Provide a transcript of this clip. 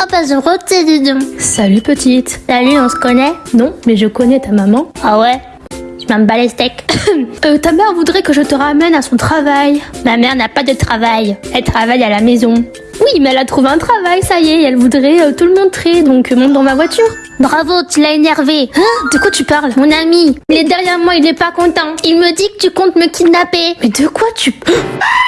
Ah bah je rotais dis. Salut petite. Salut, on se connaît? Non, mais je connais ta maman. Ah ouais? Je m'aime bats les steaks. Euh, ta mère voudrait que je te ramène à son travail. Ma mère n'a pas de travail. Elle travaille à la maison. Oui, mais elle a trouvé un travail, ça y est, elle voudrait euh, tout le montrer, donc euh, monte dans ma voiture. Bravo, tu l'as énervé. Hein? De quoi tu parles? Mon ami, il est derrière moi, il est pas content. Il me dit que tu comptes me kidnapper. Mais de quoi tu...